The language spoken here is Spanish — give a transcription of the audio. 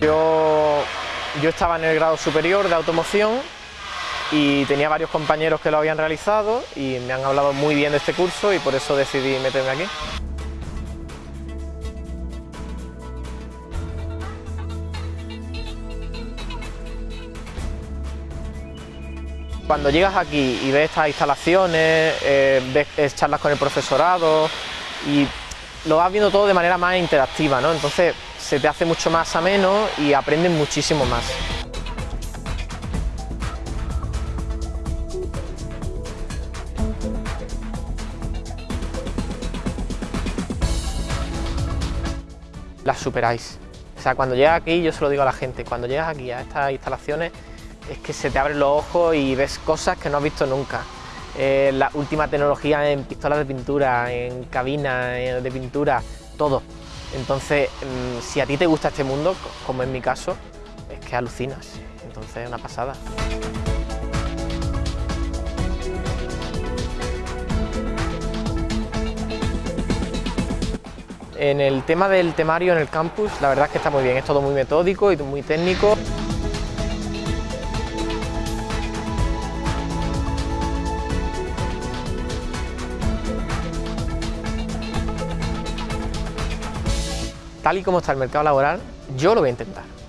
Yo, yo estaba en el grado superior de automoción y tenía varios compañeros que lo habían realizado y me han hablado muy bien de este curso y por eso decidí meterme aquí. Cuando llegas aquí y ves estas instalaciones, eh, ves charlas con el profesorado y lo vas viendo todo de manera más interactiva, ¿no? entonces se te hace mucho más ameno y aprendes muchísimo más. Las superáis. O sea, cuando llegas aquí, yo se lo digo a la gente, cuando llegas aquí a estas instalaciones es que se te abren los ojos y ves cosas que no has visto nunca. Eh, la última tecnología en pistolas de pintura, en cabinas eh, de pintura, todo. Entonces, mm, si a ti te gusta este mundo, como en mi caso, es que alucinas. Entonces es una pasada. En el tema del temario en el campus, la verdad es que está muy bien, es todo muy metódico y muy técnico. Tal y como está el mercado laboral, yo lo voy a intentar.